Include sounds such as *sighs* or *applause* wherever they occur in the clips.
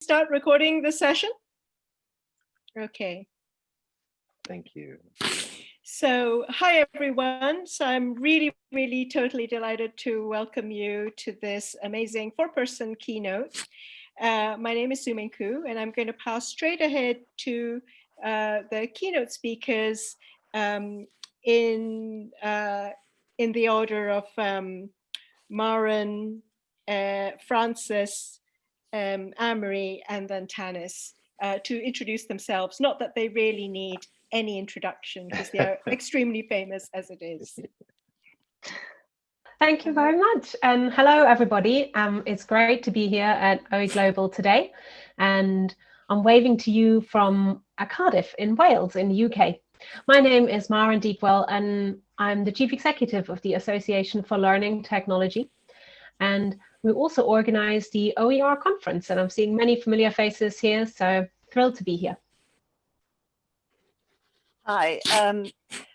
start recording the session? Okay. Thank you. So hi, everyone. So I'm really, really totally delighted to welcome you to this amazing four-person keynote. Uh, my name is Su-Ming Khoo, and I'm going to pass straight ahead to uh, the keynote speakers um, in, uh, in the order of um, Maren, uh, Frances, um, Anne-Marie, and then Tannis uh, to introduce themselves. Not that they really need any introduction because they are *laughs* extremely famous as it is. Thank you very much. And hello, everybody. Um, it's great to be here at OE Global today. And I'm waving to you from Cardiff in Wales in the UK. My name is Maren Deepwell and I'm the Chief Executive of the Association for Learning Technology. And we also organize the OER conference and I'm seeing many familiar faces here, so thrilled to be here. Hi, um,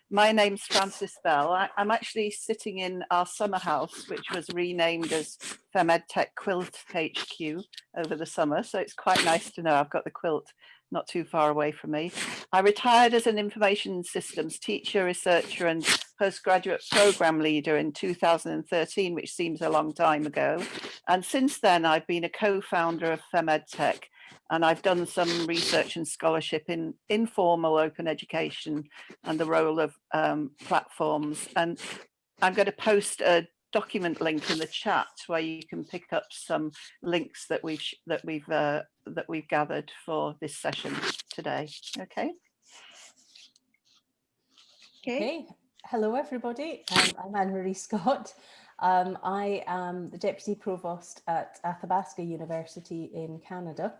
my name's Frances Bell. I, am actually sitting in our summer house, which was renamed as FemEdTech Quilt HQ over the summer. So it's quite nice to know I've got the quilt not too far away from me. I retired as an information systems teacher, researcher and postgraduate program leader in 2013, which seems a long time ago. And since then, I've been a co-founder of FemEdTech and I've done some research and scholarship in informal open education and the role of um, platforms. And I'm going to post a document link in the chat where you can pick up some links that we've that we've uh, that we've gathered for this session today. Okay. Okay. okay. Hello, everybody. Um, I'm Anne-Marie Scott. Um, I am the Deputy Provost at Athabasca University in Canada.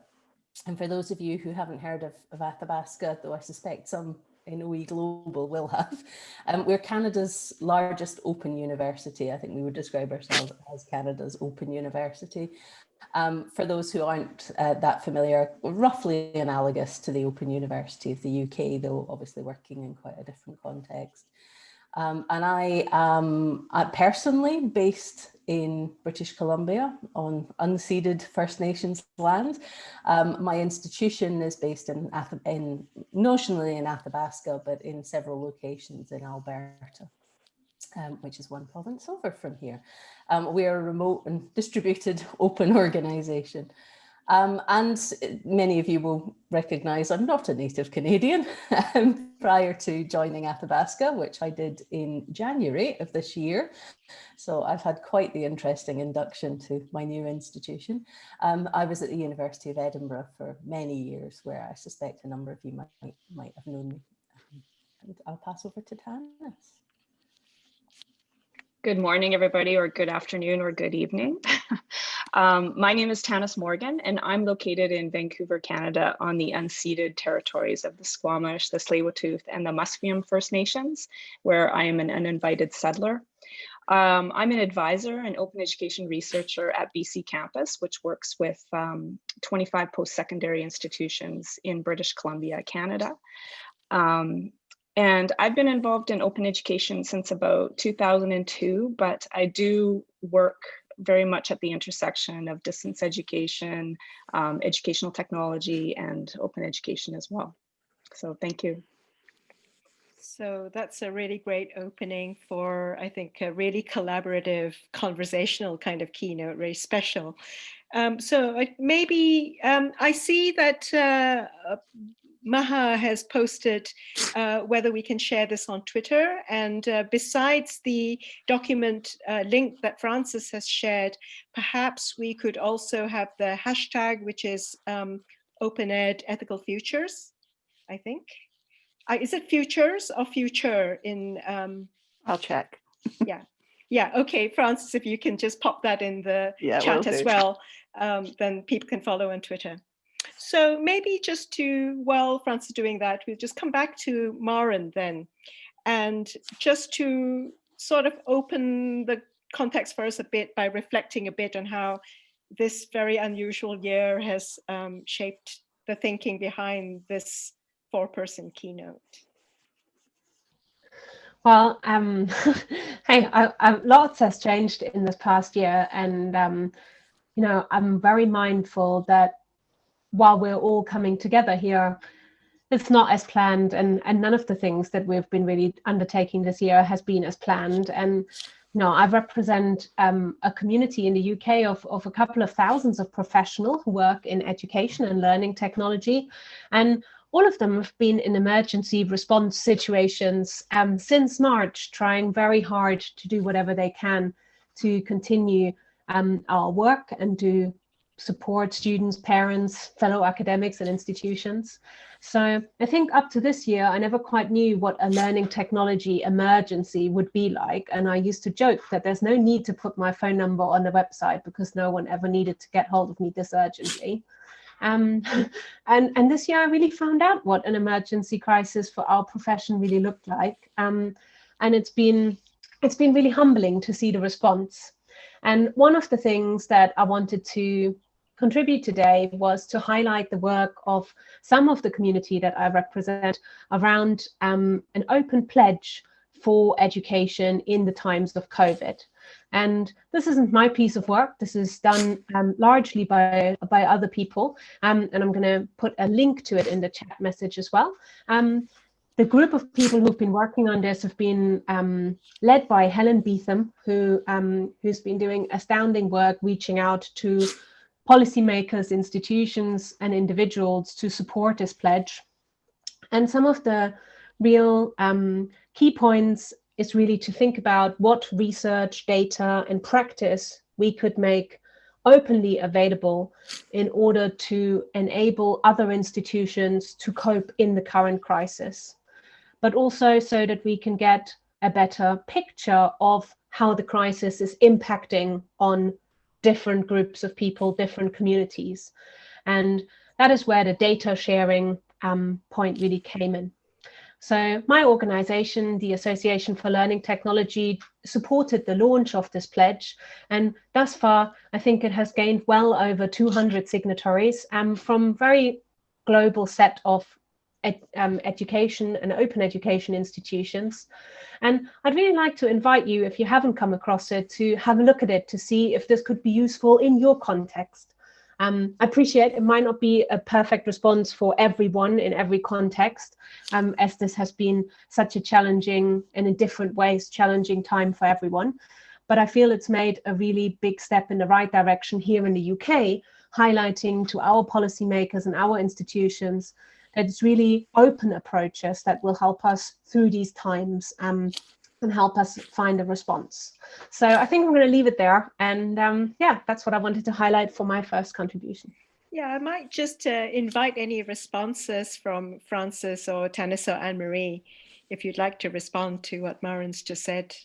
And for those of you who haven't heard of, of Athabasca, though I suspect some in OE Global will have, um, we're Canada's largest open university. I think we would describe ourselves as Canada's open university. Um, for those who aren't uh, that familiar, roughly analogous to the Open University of the UK, though obviously working in quite a different context. Um, and I am uh, personally based in British Columbia on unceded First Nations land. Um, my institution is based in, in, notionally in Athabasca, but in several locations in Alberta. Um, which is one province over from here. Um, we are a remote and distributed *laughs* open organisation. Um, and many of you will recognise I'm not a native Canadian *laughs* um, prior to joining Athabasca, which I did in January of this year. So I've had quite the interesting induction to my new institution. Um, I was at the University of Edinburgh for many years, where I suspect a number of you might, might have known me. And I'll pass over to Tannis. Good morning, everybody, or good afternoon, or good evening. *laughs* um, my name is Tannis Morgan, and I'm located in Vancouver, Canada, on the unceded territories of the Squamish, the tsleil and the Musqueam First Nations, where I am an uninvited settler. Um, I'm an advisor and open education researcher at BC Campus, which works with um, 25 post-secondary institutions in British Columbia, Canada. Um, and I've been involved in open education since about 2002, but I do work very much at the intersection of distance education, um, educational technology, and open education as well. So thank you. So that's a really great opening for, I think, a really collaborative, conversational kind of keynote, very special. Um, so maybe um, I see that uh, Maha has posted uh, whether we can share this on Twitter. And uh, besides the document uh, link that Frances has shared, perhaps we could also have the hashtag, which is um, OpenEd Ethical Futures, I think. Uh, is it futures or future in? Um, I'll check. yeah. Yeah, okay, Frances, if you can just pop that in the yeah, chat as well, um, then people can follow on Twitter. So maybe just to, while Frances is doing that, we'll just come back to Maren then, and just to sort of open the context for us a bit by reflecting a bit on how this very unusual year has um, shaped the thinking behind this four-person keynote. Well, um, *laughs* hey, I, I, lots has changed in this past year, and um, you know, I'm very mindful that while we're all coming together here, it's not as planned and, and none of the things that we've been really undertaking this year has been as planned. And you know, I represent um, a community in the UK of, of a couple of thousands of professionals who work in education and learning technology. And all of them have been in emergency response situations um, since March, trying very hard to do whatever they can to continue um, our work and to support students, parents, fellow academics and institutions. So I think up to this year, I never quite knew what a learning technology emergency would be like. And I used to joke that there's no need to put my phone number on the website because no one ever needed to get hold of me this urgently. Um, *laughs* and, and this year I really found out what an emergency crisis for our profession really looked like. Um, and it's been, it's been really humbling to see the response. And one of the things that I wanted to contribute today was to highlight the work of some of the community that I represent around um, an open pledge for education in the times of COVID. And this isn't my piece of work. This is done um, largely by, by other people. Um, and I'm going to put a link to it in the chat message as well. Um, the group of people who've been working on this have been um, led by Helen Beetham, who, um, who's been doing astounding work reaching out to policymakers, institutions and individuals to support this pledge. And some of the real um, key points is really to think about what research, data and practice we could make openly available in order to enable other institutions to cope in the current crisis, but also so that we can get a better picture of how the crisis is impacting on different groups of people, different communities. And that is where the data sharing um, point really came in. So my organization, the Association for Learning Technology, supported the launch of this pledge. And thus far, I think it has gained well over 200 signatories um, from very global set of ed, um, education and open education institutions. And I'd really like to invite you, if you haven't come across it, to have a look at it to see if this could be useful in your context. Um, I appreciate it might not be a perfect response for everyone in every context, um, as this has been such a challenging and in different ways challenging time for everyone. But I feel it's made a really big step in the right direction here in the UK, highlighting to our policymakers and our institutions that it's really open approaches that will help us through these times um, and help us find a response. So I think I'm going to leave it there. And um, yeah, that's what I wanted to highlight for my first contribution. Yeah, I might just uh, invite any responses from Frances or Tannis or Anne-Marie, if you'd like to respond to what Maren's just said.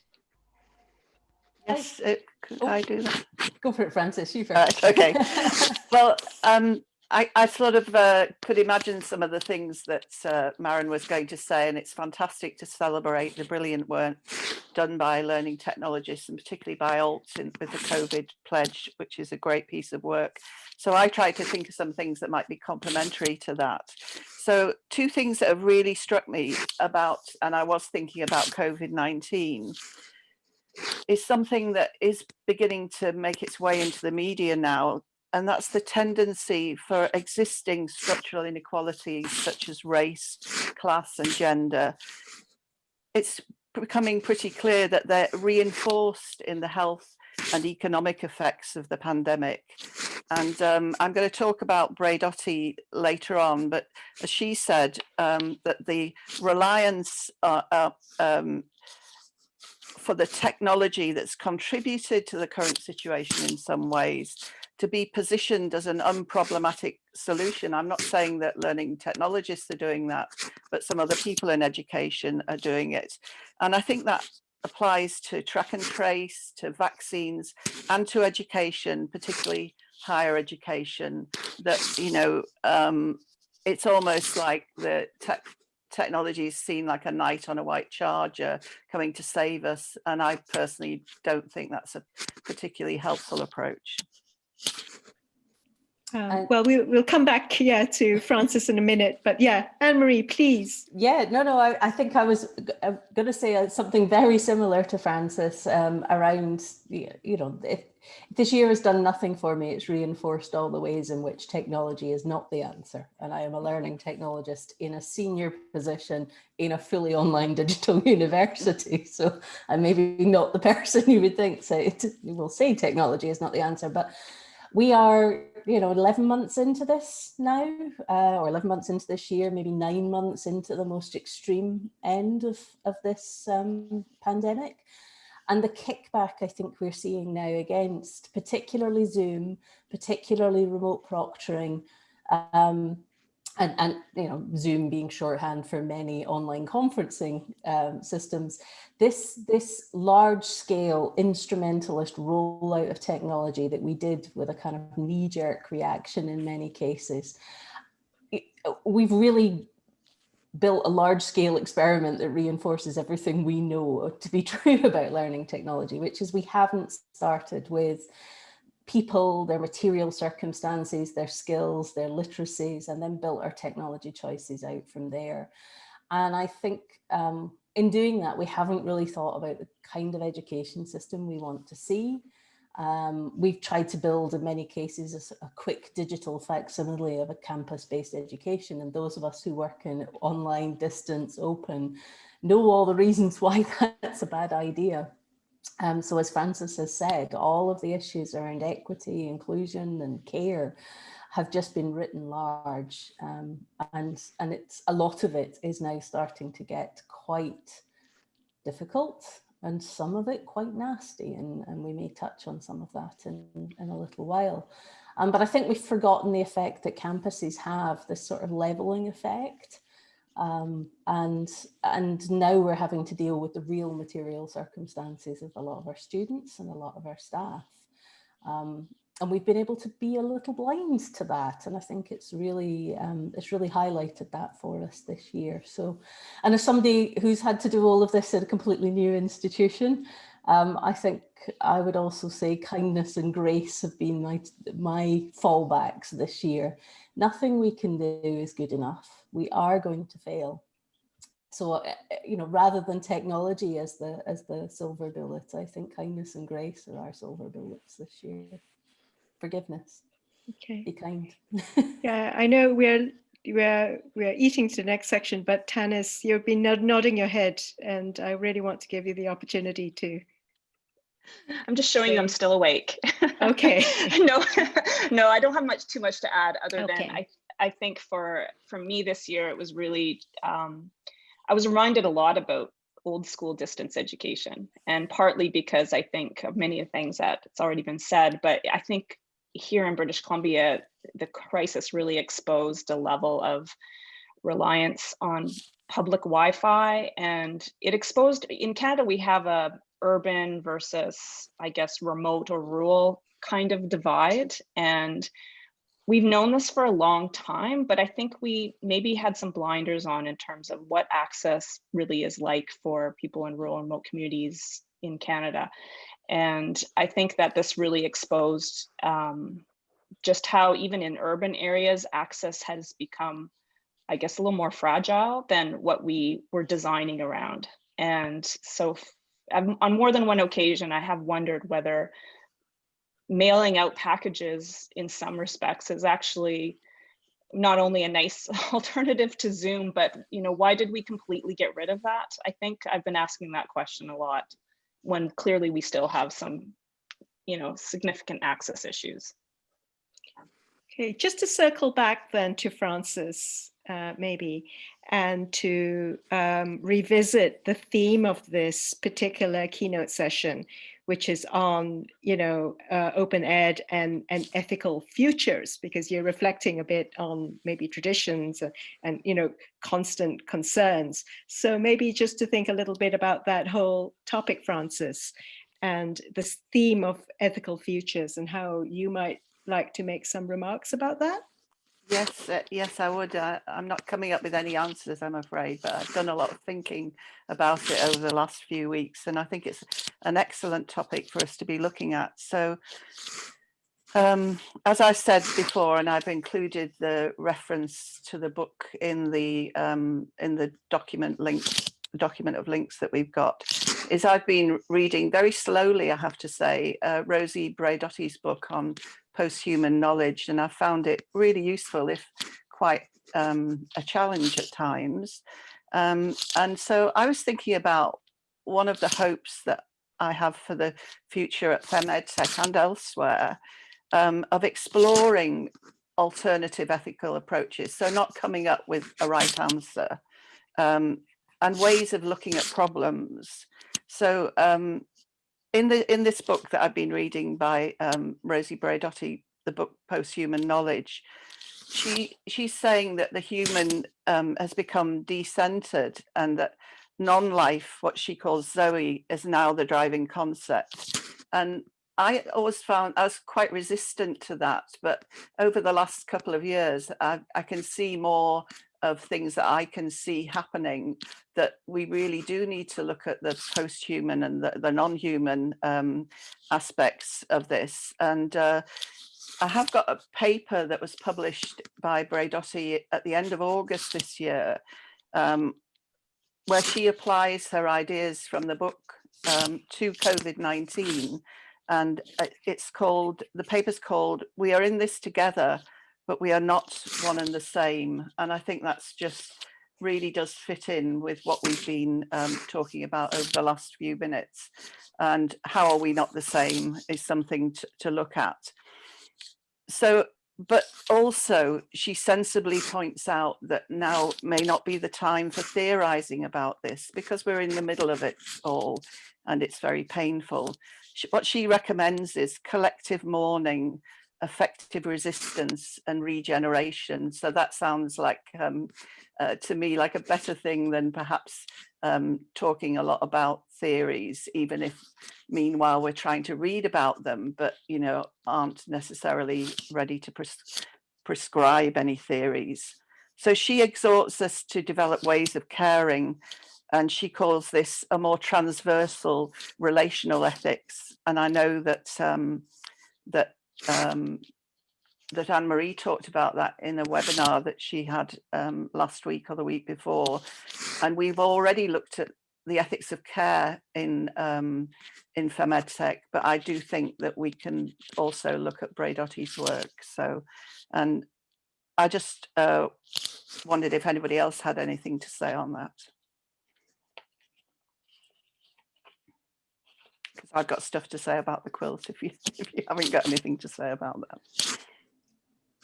Yes, it, could Oh. I do that? Go for it, Frances. You first. Right, okay. *laughs* Well, um, I, I sort of uh, could imagine some of the things that uh, Maren was going to say, and it's fantastic to celebrate the brilliant work done by learning technologists and particularly by ALT in, with the COVID pledge, which is a great piece of work. So I tried to think of some things that might be complementary to that. So two things that have really struck me about, and I was thinking about COVID-19, is something that is beginning to make its way into the media now and that's the tendency for existing structural inequalities such as race, class and gender. It's becoming pretty clear that they're reinforced in the health and economic effects of the pandemic. And um, I'm going to talk about Braidotti later on, but as she said, um, that the reliance uh, uh, um, for the technology that's contributed to the current situation in some ways to be positioned as an unproblematic solution. I'm not saying that learning technologists are doing that, but some other people in education are doing it. And I think that applies to track and trace, to vaccines and to education, particularly higher education, that, you know, um, it's almost like the tech technology is seen like a knight on a white charger coming to save us. And I personally don't think that's a particularly helpful approach. Um, And- well, we, we'll come back, yeah, to Frances in a minute, but yeah, Anne-Marie, please. Yeah, no, no, I, I think I was going to say uh, something very similar to Frances um, around, you know, if this year has done nothing for me, it's reinforced all the ways in which technology is not the answer. And I am a learning technologist in a senior position in a fully online *laughs* digital university. So I'm maybe not the *laughs* person you would think say, will say technology is not the answer, but we are, you know, 11 months into this now, uh, or 11 months into this year, maybe nine months into the most extreme end of, of this um, pandemic. And the kickback I think we're seeing now against particularly Zoom, particularly remote proctoring, um, and, and you know Zoom being shorthand for many online conferencing um, systems, this this large scale instrumentalist rollout of technology that we did with a kind of knee jerk reaction in many cases, we've really built a large scale experiment that reinforces everything we know to be *laughs* true about learning technology, which is we haven't started with people, their material circumstances, their skills, their literacies, and then built our technology choices out from there. And I think um, in doing that, we haven't really thought about the kind of education system we want to see. Um, we've tried to build in many cases a quick digital facsimile of a campus-based education. And those of us who work in online, distance, open, know all the reasons *laughs* why that's a bad idea. Um, so as Frances has said, all of the issues around equity, inclusion and care have just been written large um, and, and it's a lot of it is now starting to get quite difficult and some of it quite nasty and, and we may touch on some of that in, in a little while. Um, but I think we've forgotten the effect that campuses have, this sort of leveling effect. Um, and, and now we're having to deal with the real material circumstances of a lot of our students and a lot of our staff. Um, and we've been able to be a little blind to that. And I think it's really, um, it's really highlighted that for us this year. So, and as somebody who's had to do all of this at a completely new institution, um, I think I would also say kindness and grace have been my, my fallbacks this year. Nothing we can do is good enough. We are going to fail. So, uh, uh, you know, rather than technology as the as the silver bullet, I think kindness and grace are our silver bullets this year. Forgiveness, Okay. be kind. *laughs* Yeah, I know we're we're we're eating to the next section, but Tannis, you've been nodding your head, and I really want to give you the opportunity to. I'm just showing you I'm still awake. *laughs* Okay. no, no, I don't have much too much to add other Okay. than I I think for for me this year it was really um, I was reminded a lot about old school distance education and partly because I think of many of the things that it's already been said, but I think here in British Columbia, the crisis really exposed a level of reliance on public Wi-Fi and it exposed in Canada we have a urban versus I guess remote or rural kind of divide and we've known this for a long time but I think we maybe had some blinders on in terms of what access really is like for people in rural and remote communities in Canada and I think that this really exposed um, just how even in urban areas access has become I guess, a little more fragile than what we were designing around. And so on on more than one occasion, I have wondered whether mailing out packages in some respects is actually not only a nice *laughs* alternative to Zoom, but you know, why did we completely get rid of that? I think I've been asking that question a lot when clearly we still have some, you know, significant access issues. Okay, just to circle back then to Frances, uh, maybe, and to um, revisit the theme of this particular keynote session, which is on, you know, uh, open ed and, and ethical futures, because you're reflecting a bit on maybe traditions and, and, you know, constant concerns. So maybe just to think a little bit about that whole topic, Frances, and this theme of ethical futures and how you might like to make some remarks about that? Yes, uh, yes, I would. Uh, I'm not coming up with any answers, I'm afraid, but I've done a lot of thinking about it over the last few weeks, and I think it's an excellent topic for us to be looking at. So, Um, as I said before, and I've included the reference to the book in the um, in the document link, document of links that we've got, is I've been reading very slowly, I have to say, uh, Rosi Braidotti's book on post-human knowledge, and I found it really useful, if quite um, a challenge at times. Um, and so I was thinking about one of the hopes that I have for the future at FemEdTech and elsewhere um, of exploring alternative ethical approaches. So not coming up with a right answer um, and ways of looking at problems. So um, in the in this book that I've been reading by um, Rosi Braidotti, the book Post-Human Knowledge, she she's saying that the human um, has become decentered and that non-life, what she calls Zoe, is now the driving concept. And I always found I was quite resistant to that, but over the last couple of years, I, I can see more of things that I can see happening that we really do need to look at the post-human and the, the non-human um, aspects of this. And uh, I have got a paper that was published by Braidotti at the end of August this year, um, where she applies her ideas from the book um, to COVID-19. And uh, it's called, the paper's called, We Are in This Together, but we are not one and the same. And I think that's just really does fit in with what we've been um, talking about over the last few minutes. And how are we not the same is something to, to look at. So, but also she sensibly points out that now may not be the time for theorizing about this because we're in the middle of it all and it's very painful. What she recommends is collective mourning effective resistance and regeneration. So that sounds like, um, uh, to me, like a better thing than perhaps um, talking a lot about theories, even if meanwhile we're trying to read about them, but, you know, aren't necessarily ready to pres prescribe any theories. So she exhorts us to develop ways of caring and she calls this a more transversal relational ethics. And I know that um, that um, that Anne-Marie talked about that in a webinar that she had um, last week or the week before. And we've already looked at the ethics of care in um, in FemEdTech, but I do think that we can also look at Braidotti's work. So, and I just uh, wondered if anybody else had anything to say on that. Because I've got stuff to say about the quilt if you *laughs* if you haven't got anything to say about that.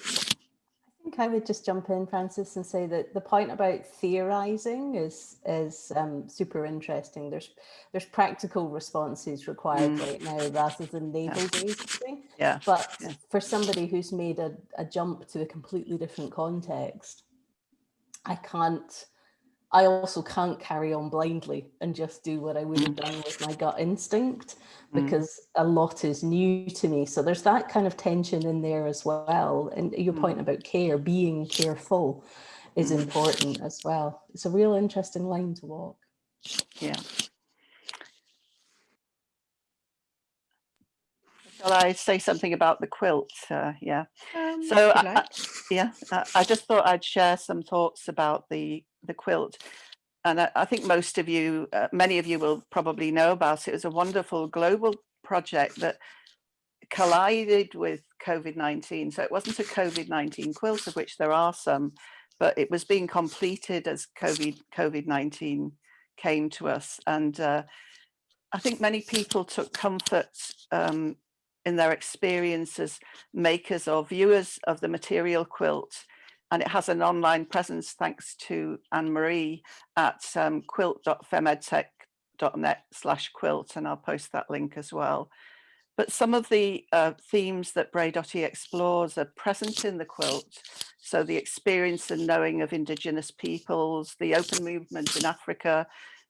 I think I would just jump in, Frances, and say that the point about theorizing is is um, super interesting. There's there's practical responses required mm. right now rather than navel gazing. Yeah. But yeah. for somebody who's made a, a jump to a completely different context, I can't I also can't carry on blindly and just do what I would have done with my gut instinct mm. because mm. a lot is new to me. So there's that kind of tension in there as well. And your mm. point about care, being careful is mm. important as well. It's a real interesting line to walk. Yeah. Shall I say something about the quilt? Uh, yeah. Um, so I. I, yeah, I just thought I'd share some thoughts about the the quilt. And I, I think most of you, uh, many of you will probably know about it. It was a wonderful global project that collided with COVID-19. So it wasn't a COVID-19 quilt, of which there are some, but it was being completed as COVID, COVID-19 came to us. And uh, I think many people took comfort um, in their experience as makers or viewers of the material quilt and it has an online presence thanks to Anne-Marie at um, quilt.femedtech.net slash quilt, and I'll post that link as well. But some of the uh, themes that Braidotti explores are present in the quilt. So the experience and knowing of indigenous peoples, the open movement in Africa,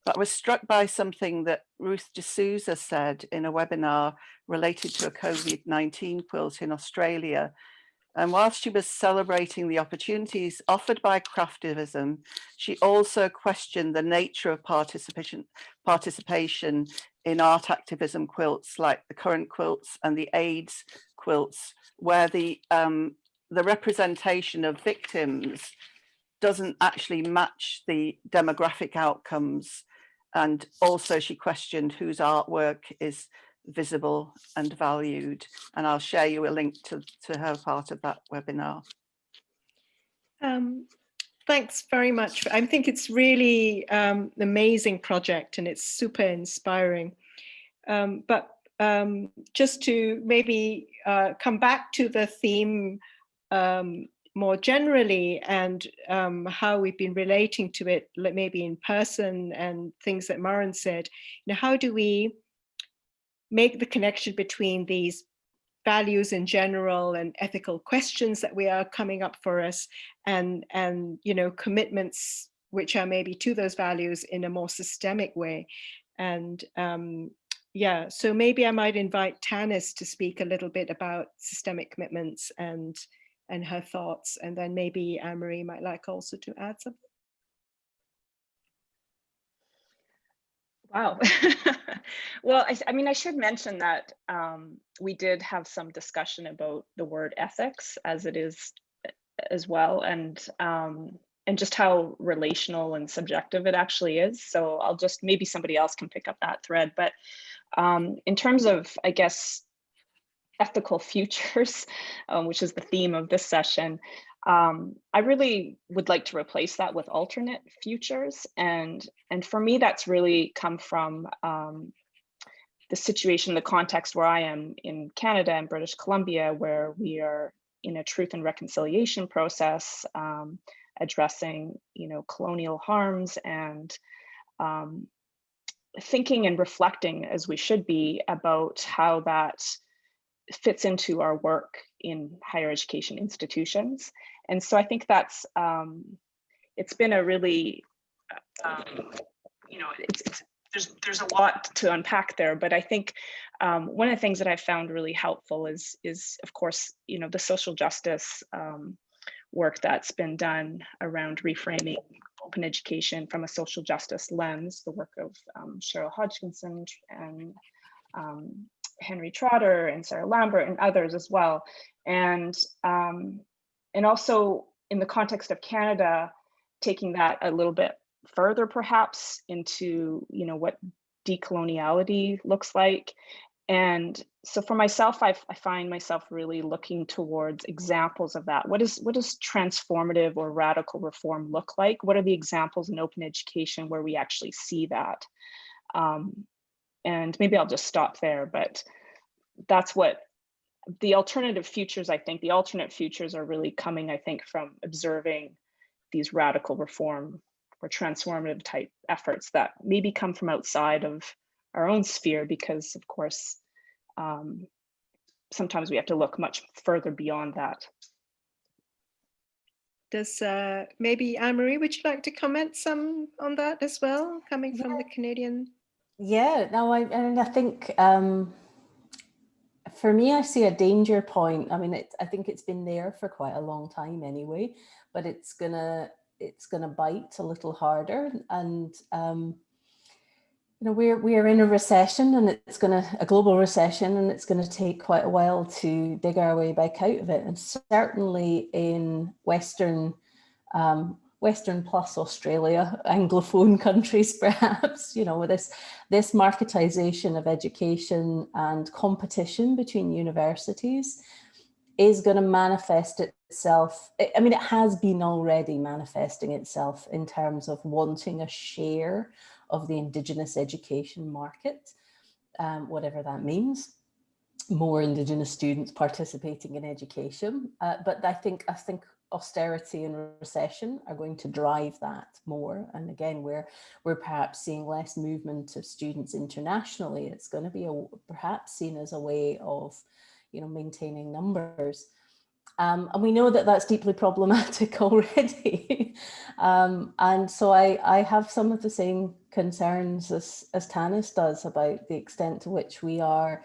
but I was struck by something that Ruth D'Souza said in a webinar related to a COVID-19 quilt in Australia, and whilst she was celebrating the opportunities offered by craftivism, she also questioned the nature of participation, participation in art activism quilts like the current quilts and the AIDS quilts where the um, the representation of victims doesn't actually match the demographic outcomes. And also she questioned whose artwork is visible and valued. And I'll share you a link to, to her part of that webinar. Um, thanks very much. I think it's really um, an amazing project and it's super inspiring. Um, but um, just to maybe uh, come back to the theme um, more generally and um, how we've been relating to it, maybe in person and things that Maren said, you know, how do we make the connection between these values in general and ethical questions that we are coming up for us and, and you know, commitments which are maybe to those values in a more systemic way. And um, yeah, so maybe I might invite Tannis to speak a little bit about systemic commitments and and her thoughts. And then maybe Anne-Marie might like also to add something. Wow. *laughs* well, I, I, mean, I should mention that um, we did have some discussion about the word ethics as it is as well, and um, and just how relational and subjective it actually is. So I'll just maybe somebody else can pick up that thread. But um, in terms of, I guess, ethical *laughs* futures, um, which is the theme of this session, um, I really would like to replace that with alternate futures. And, and for me, that's really come from um, the situation, the context where I am in Canada and British Columbia, where we are in a truth and reconciliation process, um, addressing, you know, colonial harms and um, thinking and reflecting as we should be about how that fits into our work in higher education institutions. And so I think that's, um, it's been a really, um, you know, it's, it's, there's, there's a lot to unpack there, but I think um, one of the things that I've found really helpful is, is of course, you know, the social justice um, work that's been done around reframing open education from a social justice lens, the work of um, Cheryl Hodgkinson and um, Henry Trotter and Sarah Lambert and others as well. And, um, and also in the context of Canada, taking that a little bit further perhaps into, you know, what decoloniality looks like. And so for myself, I, I find myself really looking towards examples of that. What is what does transformative or radical reform look like? What are the examples in open education where we actually see that? Um, and maybe I'll just stop there, but that's what the alternative futures, I think the alternate futures are really coming, I think, from observing these radical reform or transformative type efforts that maybe come from outside of our own sphere, because of course, um, sometimes we have to look much further beyond that. Does uh, maybe Anne-Marie, would you like to comment some on that as well, coming from yeah. the Canadian yeah, no, I and I think um, for me, I see a danger point. I mean, it, I think it's been there for quite a long time anyway, but it's gonna it's gonna bite a little harder. And um, you know, we're we're in a recession, and it's gonna a global recession, and it's gonna take quite a while to dig our way back out of it. And certainly in Western um, Western plus Australia, Anglophone countries, *laughs* perhaps, you know, with this, this marketization of education and competition between universities is going to manifest itself. I mean, it has been already manifesting itself in terms of wanting a share of the Indigenous education market, um, whatever that means more indigenous students participating in education uh, but i think i think austerity and recession are going to drive that more. And again, we're, we're perhaps seeing less movement of students internationally. It's going to be a, perhaps seen as a way of, you know, maintaining numbers. Um, and we know that that's deeply problematic *laughs* already. um, and so I, I have some of the same concerns as, as Tannis does about the extent to which we are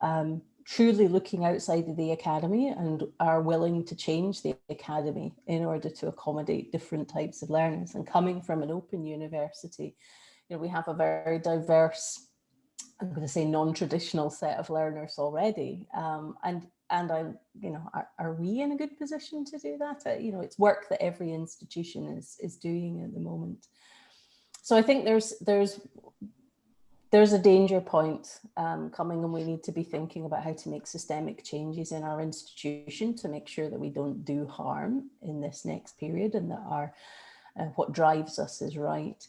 um, truly looking outside of the academy and are willing to change the academy in order to accommodate different types of learners and coming from an open university you know we have a very diverse i'm going to say non-traditional set of learners already um, and and I, you know, are, are we in a good position to do that? Uh, you know, it's work that every institution is is doing at the moment. So I think there's there's there's a danger point um, coming and we need to be thinking about how to make systemic changes in our institution to make sure that we don't do harm in this next period and that our uh, what drives us is right.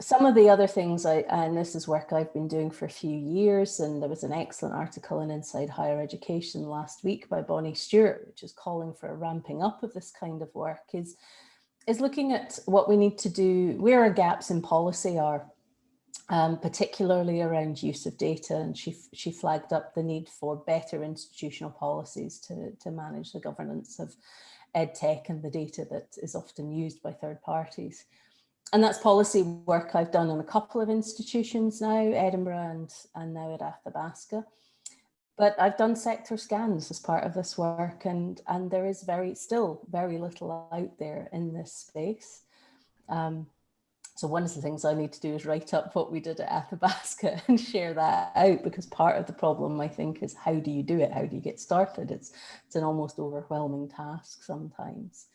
Some of the other things I, and this is work I've been doing for a few years, and there was an excellent article in Inside Higher Education last week by Bonnie Stewart, which is calling for a ramping up of this kind of work, is, is looking at what we need to do, where our gaps in policy are, um, particularly around use of data. And she, she flagged up the need for better institutional policies to, to manage the governance of EdTech and the data that is often used by third parties and that's policy work I've done in a couple of institutions now, Edinburgh and, and now at Athabasca. But I've done sector scans as part of this work and, and there is very still very little out there in this space. Um, so one of the things I need to do is write up what we did at Athabasca *laughs* and share that out because part of the problem I think is how do you do it? How do you get started? It's, it's an almost overwhelming task sometimes.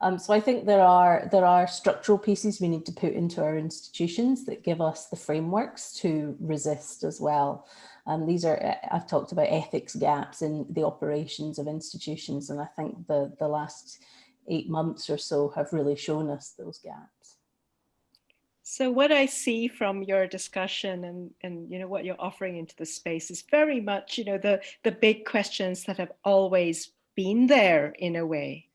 Um, so I think there are there are structural pieces we need to put into our institutions that give us the frameworks to resist as well. Um, these are, uh, I've talked about ethics gaps in the operations of institutions, and I think the, the last eight months or so have really shown us those gaps. So what I see from your discussion and, and you know what you're offering into the space is very much, you know, the, the big questions that have always been there in a way.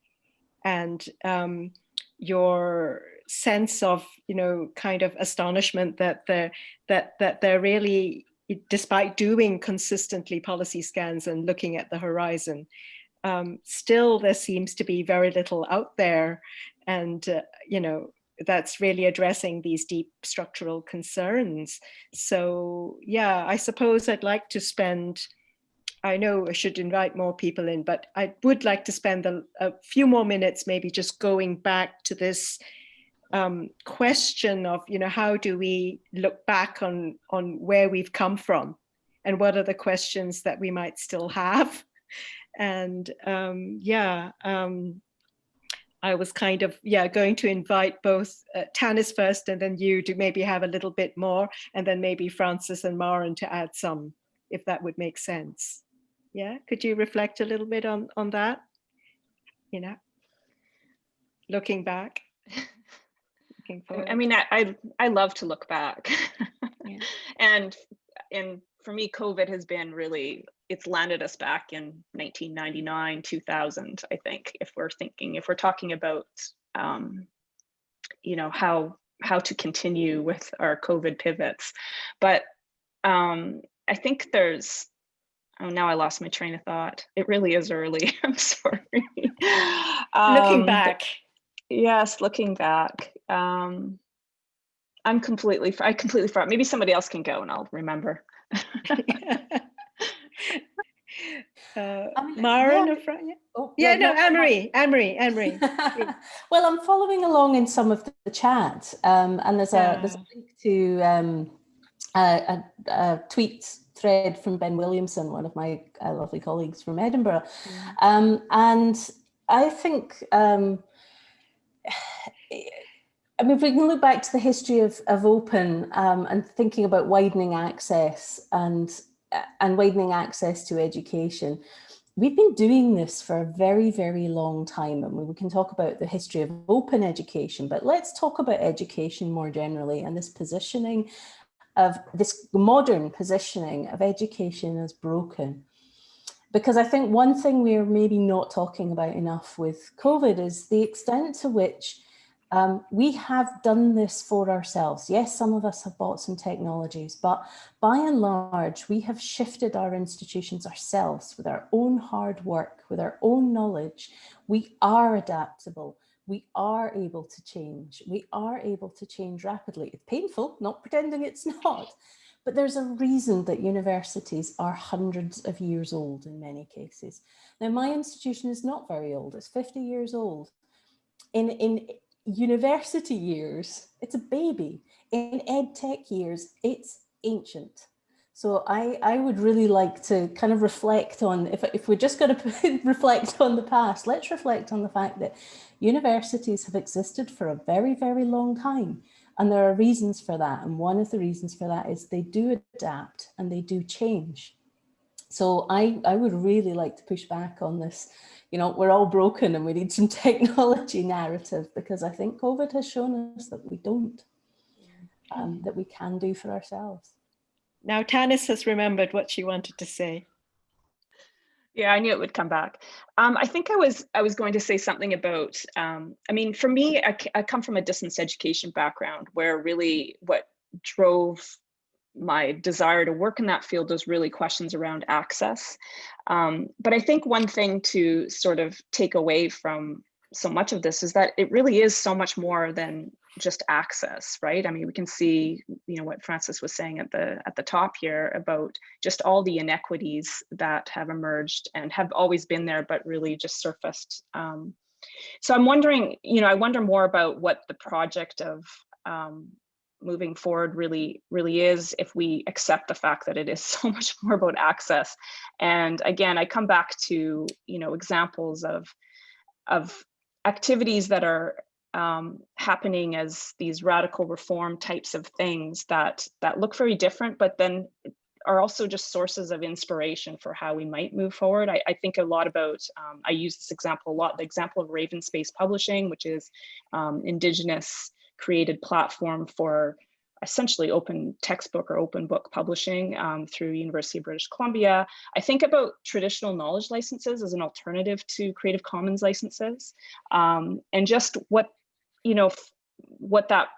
And um, your sense of you know kind of astonishment that the that that they're really despite doing consistently policy scans and looking at the horizon um, still there seems to be very little out there. And uh, you know that's really addressing these deep structural concerns so yeah i suppose i'd like to spend I know I should invite more people in, but I would like to spend a, a few more minutes maybe just going back to this um, question of, you know, how do we look back on, on where we've come from and what are the questions that we might still have? *laughs* And um, yeah, um, I was kind of, yeah, going to invite both uh, Tannis first and then you to maybe have a little bit more and then maybe Frances and Maren to add some, if that would make sense. Yeah, could you reflect a little bit on, on that? You know, looking back. looking *laughs* forward. I mean, I, I, I love to look back. Yeah. *laughs* and and for me, COVID has been really, it's landed us back in 1999, 2000, I think, if we're thinking, if we're talking about, um, you know, how how to continue with our COVID pivots. But um, I think there's Oh, now I lost my train of thought. It really is early. *laughs* I'm sorry. looking Um, back. Yes, looking back. Um, I'm completely, I completely forgot. Maybe somebody else can go and I'll remember. *laughs* uh, *laughs* mean, Maren yeah. Yeah, Oh, yeah no, Anne-Marie, Anne-Marie, Anne-Marie. *laughs* well, I'm following along in some of the chat, um, and there's a there's a link to um, a, a, a tweet thread from Ben Williamson, one of my uh, lovely colleagues from Edinburgh, um, and I think. *sighs* I mean, if we can look back to the history of, of open um, and thinking about widening access and and widening access to education, we've been doing this for a very, very long time. And we can talk about the history of open education, but let's talk about education more generally and this positioning of this modern positioning of education as broken. Because I think one thing we're maybe not talking about enough with COVID is the extent to which um, we have done this for ourselves. Yes, some of us have bought some technologies, but by and large, we have shifted our institutions ourselves with our own hard work, with our own knowledge. We are adaptable. We are able to change. We are able to change rapidly. It's painful, not pretending it's *laughs* not, but there's a reason that universities are hundreds of years old in many cases. Now, my institution is not very old. It's 50 years old. In, in university years, it's a baby. In ed tech years, it's ancient. So I, I would really like to kind of reflect on, if, if we're just going *laughs* to reflect on the past, let's reflect on the fact that universities have existed for a very, very long time. And there are reasons for that. And one of the reasons for that is they do adapt and they do change. So I, I would really like to push back on this, you know, we're all broken and we need some *laughs* technology narrative because I think COVID has shown us that we don't, um, that we can do for ourselves. Now Tannis has remembered what she wanted to say. Yeah, I knew it would come back. Um, I think I was I was going to say something about. Um, I mean, for me, I, I come from a distance education background where really what drove my desire to work in that field was really questions around access. Um, but I think one thing to sort of take away from so much of this is that it really is so much more than just access, right? I mean, we can see, you know, what Frances was saying at the at the top here about just all the inequities that have emerged and have always been there, but really just surfaced. Um, so I'm wondering, you know, I wonder more about what the project of um, moving forward really really is if we accept the fact that it is *laughs* so much more about access and again i come back to you know examples of of activities that are um, happening as these radical reform types of things that that look very different, but then are also just sources of inspiration for how we might move forward. I, I think a lot about, um, I use this example a lot, the example of RavenSpace Publishing, which is um, indigenous created platform for essentially open textbook or open book publishing um, through University of British Columbia. I think about traditional knowledge licenses as an alternative to Creative Commons licenses um, and just what, you know, what that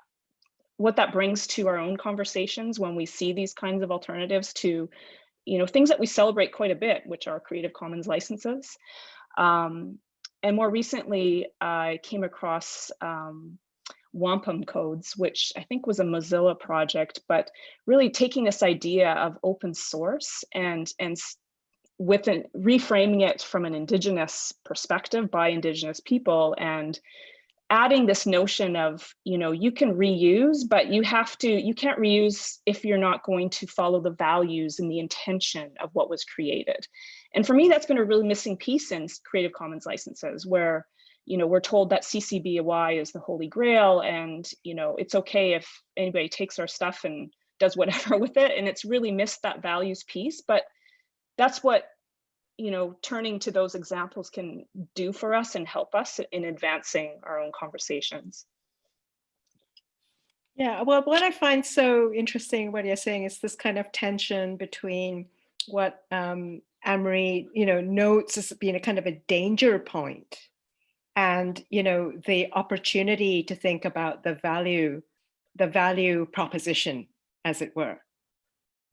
what that brings to our own conversations when we see these kinds of alternatives to, you know, things that we celebrate quite a bit, which are Creative Commons licenses. Um, and more recently, I came across um, wampum codes, which I think was a Mozilla project, but really taking this idea of open source and, and with an, reframing it from an indigenous perspective by indigenous people and adding this notion of you know you can reuse but you have to you can't reuse if you're not going to follow the values and the intention of what was created. And for me that's been a really missing piece in creative commons licenses where you know, we're told that CC BY is the holy grail and, you know, it's okay if anybody takes our stuff and does *laughs* whatever with it. And it's really missed that values piece, but that's what, you know, turning to those examples can do for us and help us in advancing our own conversations. Yeah, well, what I find so interesting, what you're saying is this kind of tension between what um, Anne-Marie, you know, notes as being a kind of a danger point and you know the opportunity to think about the value the value proposition as it were.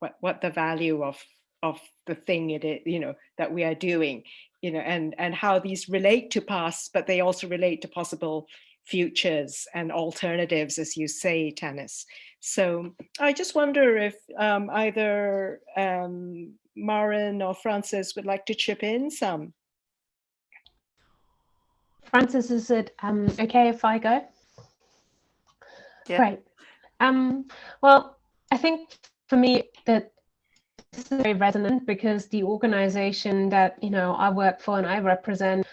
What what the value of of the thing it is you know that we are doing you know and and how these relate to past but they also relate to possible futures and alternatives as you say Tannis so I just wonder if um, either um, Maren or Frances would like to chip in some Frances, is it um, okay if I go? Yeah. Great. Um, well, I think for me that this is very resonant because the organization that you know I work for and I represent,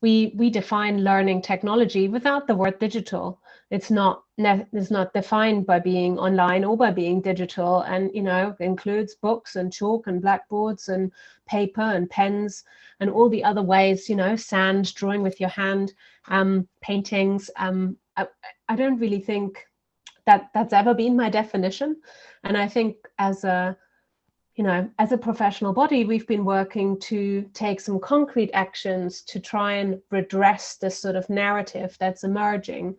we we define learning technology without the word digital. It's not it's not defined by being online or by being digital, and you know includes books and chalk and blackboards and paper and pens and all the other ways, you know, sand, drawing with your hand, um, paintings. Um, I, I don't really think that that's ever been my definition. And I think as a, you know, as a professional body, we've been working to take some concrete actions to try and redress this sort of narrative that's emerging,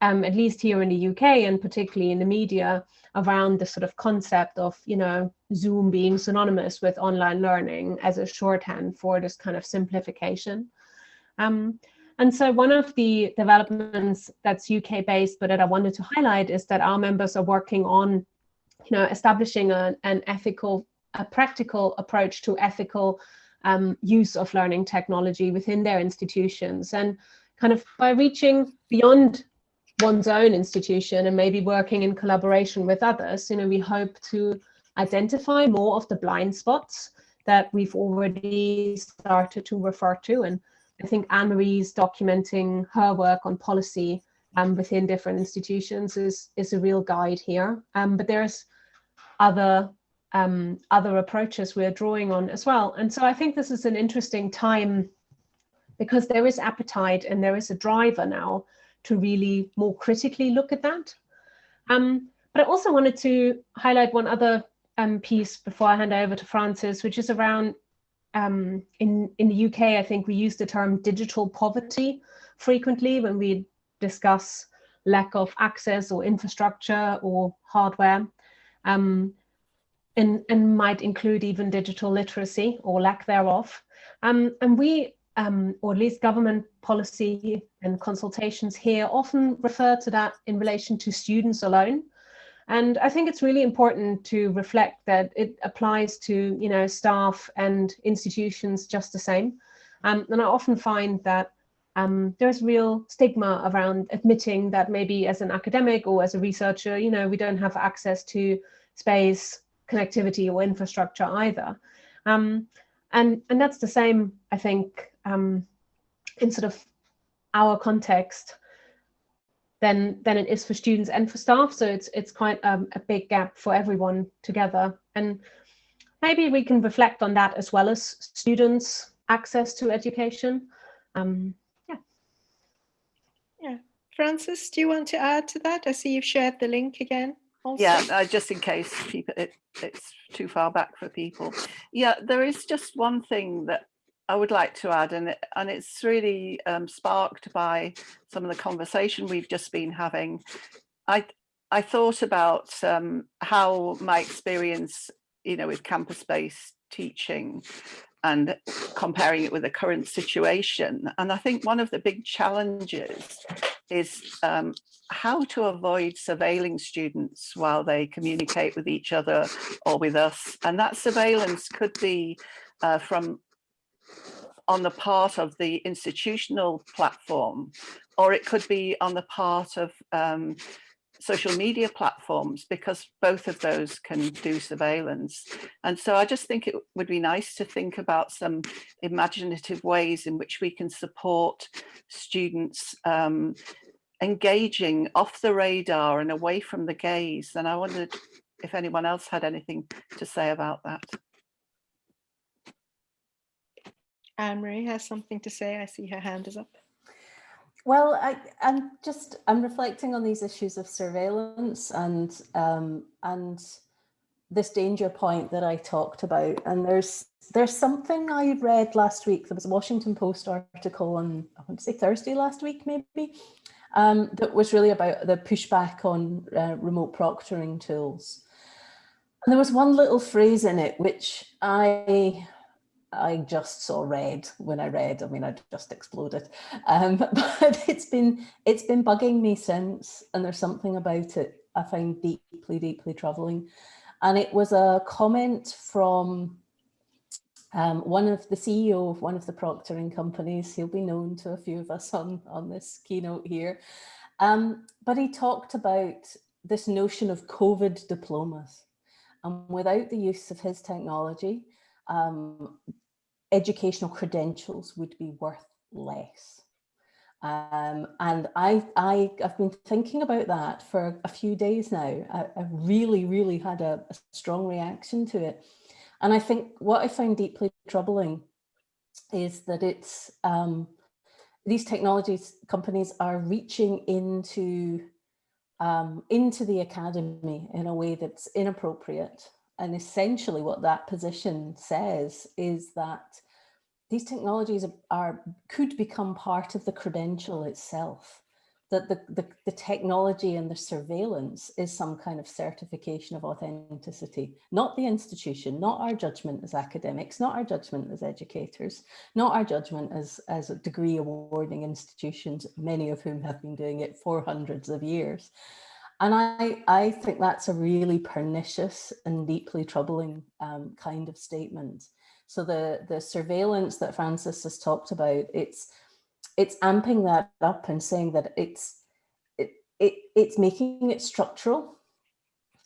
um, at least here in the UK and particularly in the media, around the sort of concept of, you know, Zoom being synonymous with online learning as a shorthand for this kind of simplification. Um, and so one of the developments that's UK based, but that I wanted to highlight is that our members are working on, you know, establishing a, an ethical, a practical approach to ethical um, use of learning technology within their institutions. And kind of by reaching beyond one's own institution and maybe working in collaboration with others, you know, we hope to identify more of the blind spots that we've already started to refer to. And I think Anne-Marie's documenting her work on policy um, within different institutions is, is a real guide here. Um, but there's other um, other approaches we're drawing on as well. And so I think this is an interesting time because there is appetite and there is a driver now to really more critically look at that. Um, but I also wanted to highlight one other um, piece before I hand over to Frances, which is around um, in, in the UK, I think we use the term digital poverty frequently when we discuss lack of access or infrastructure or hardware. Um, and, and might include even digital literacy or lack thereof. Um, and we, um, or at least government policy and consultations here often refer to that in relation to students alone. And I think it's really important to reflect that it applies to, you know, staff and institutions just the same. Um, and I often find that um, there's real stigma around admitting that maybe as an academic or as a researcher, you know, we don't have access to space, connectivity or infrastructure either. Um, and, and that's the same, I think, um, in sort of our context than, than it is for students and for staff. So it's, it's quite um, a big gap for everyone together. And maybe we can reflect on that as well as students' access to education. Um, yeah. Yeah. Frances, do you want to add to that? I see you've shared the link again. Also. Yeah, uh, just in case people it, it's too far back for people. Yeah, there is just one thing that I would like to add, and it, and it's really um, sparked by some of the conversation we've just been having. I I thought about um, how my experience, you know, with campus-based teaching and comparing it with the current situation. And I think one of the big challenges is um, how to avoid surveilling students while they communicate with each other or with us. And that surveillance could be uh, from on the part of the institutional platform, or it could be on the part of um, social media platforms because both of those can do surveillance. And so I just think it would be nice to think about some imaginative ways in which we can support students um, engaging off the radar and away from the gaze. And I wondered if anyone else had anything to say about that. Anne-Marie has something to say. I see her hand is up. Well, I, am just I'm reflecting on these issues of surveillance and um, and this danger point that I talked about. And there's there's something I read last week. There was a Washington Post article on I want to say Thursday last week, maybe, um, that was really about the pushback on uh, remote proctoring tools. And there was one little phrase in it which I I just saw red when I read. I mean, I just exploded. Um, *laughs* but it's been it's been bugging me since, and there's something about it I find deeply, deeply troubling. And it was a comment from um, one of the CEO of one of the proctoring companies. He'll be known to a few of us on on this keynote here. Um, but he talked about this notion of COVID diplomas. And without the use of his technology, um, educational credentials would be worth less. Um, and I, I, have been thinking about that for a few days now. I, I really, really had a, a, strong reaction to it. And I think what I find deeply troubling is that it's um, these technologies companies are reaching into um, into the academy in a way that's inappropriate and essentially what that position says is that these technologies are, could become part of the credential itself that the, the, the, technology and the surveillance is some kind of certification of authenticity, not the institution, not our judgment as academics, not our judgment as educators, not our judgment as, as degree awarding institutions, many of whom have been doing it for hundreds of years. And I, I think that's a really pernicious and deeply troubling um, kind of statement. So the, the surveillance that Frances has talked about, it's, it's amping that up and saying that it's, it, it, it's making it structural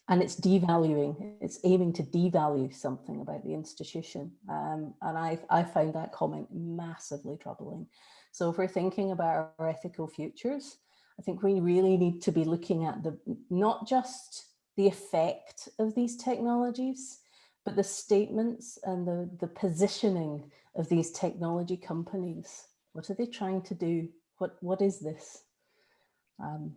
and it's devaluing, it's aiming to devalue something about the institution. Um, and I, I found that comment massively troubling. So if we're thinking about our ethical futures, I think we really need to be looking at the not just the effect of these technologies, but the statements and the, the positioning of these technology companies. What are they trying to do? What, what is this? Um,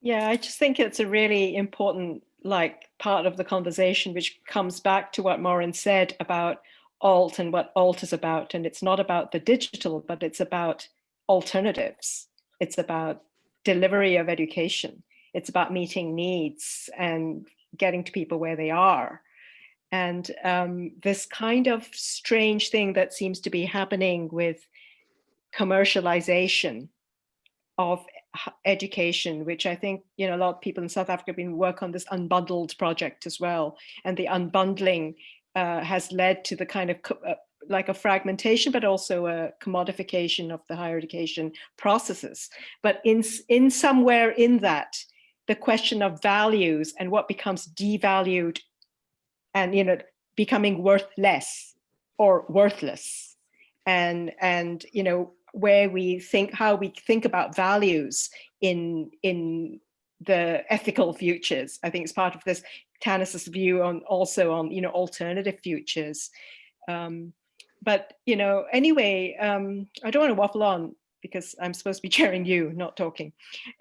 yeah, I just think it's a really important like part of the conversation, which comes back to what Maren said about alt and what alt is about. And it's not about the digital, but it's about alternatives. It's about delivery of education. It's about meeting needs and getting to people where they are. And um, this kind of strange thing that seems to be happening with commercialization of education, which I think, you know, a lot of people in South Africa have been work on this unbundled project as well. And the unbundling uh, has led to the kind of uh, like a fragmentation, but also a commodification of the higher education processes. But in, in somewhere in that, the question of values and what becomes devalued and, you know, becoming worth less or worthless and, and, you know, where we think, how we think about values in, in the ethical futures. I think it's part of this Tannis's view on also on, you know, alternative futures. Um, but, you know, anyway, um, I don't want to waffle on because I'm supposed to be *laughs* chairing you, not talking.